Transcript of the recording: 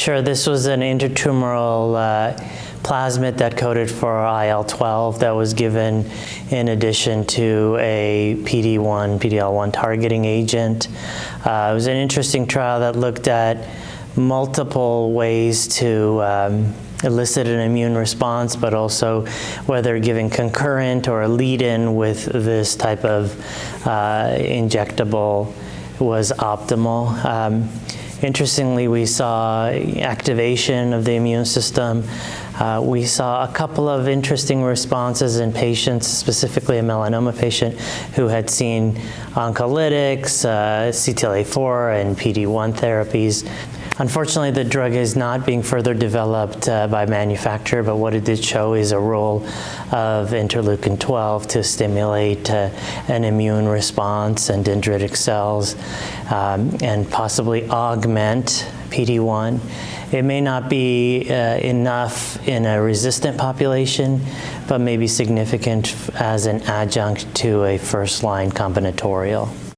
Sure, this was an intratumoral uh, plasmid that coded for IL-12 that was given in addition to a PD-1, PD-L1 targeting agent. Uh, it was an interesting trial that looked at multiple ways to um, elicit an immune response, but also whether giving concurrent or a lead-in with this type of uh, injectable was optimal. Um, interestingly, we saw activation of the immune system. Uh, we saw a couple of interesting responses in patients, specifically a melanoma patient who had seen oncolytics, uh, CTLA-4, and PD-1 therapies. Unfortunately, the drug is not being further developed uh, by manufacturer, but what it did show is a role of interleukin-12 to stimulate uh, an immune response and dendritic cells um, and possibly augment PD-1. It may not be uh, enough in a resistant population, but may be significant as an adjunct to a first-line combinatorial.